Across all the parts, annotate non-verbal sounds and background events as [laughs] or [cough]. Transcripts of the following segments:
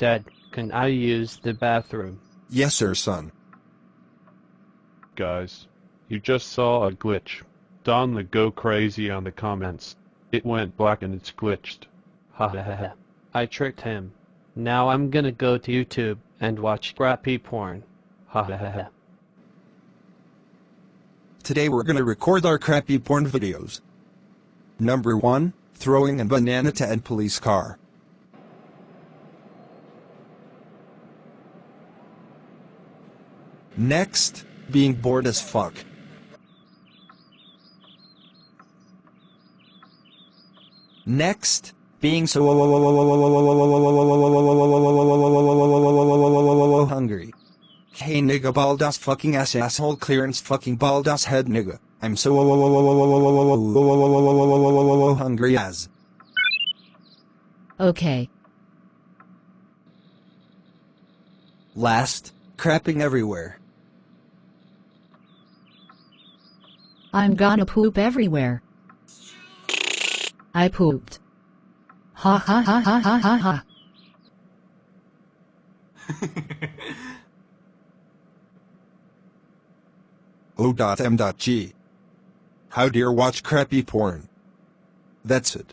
Dad, can I use the bathroom? Yes, sir, son. Guys, you just saw a glitch. Don the go crazy on the comments. It went black and it's glitched. Ha ha ha. ha. I tricked him. Now I'm gonna go to YouTube and watch crappy porn. Ha ha ha. ha. Today we're gonna record our crappy porn videos. Number 1, throwing a banana to a police car. Next, being bored as fuck. Next, being so hungry. Hey nigga bald ass fucking ass asshole clearance fucking bald ass head nigga. I'm so hungry as. Okay. Last, crapping everywhere. I'm gonna poop everywhere. I pooped. Ha ha ha ha ha ha ha. [laughs] O.M.G. How dare watch crappy porn. That's it.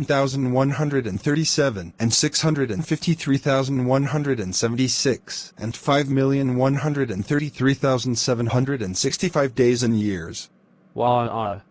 67,137 and 653,176 and 5,133,765 days and years. Wow.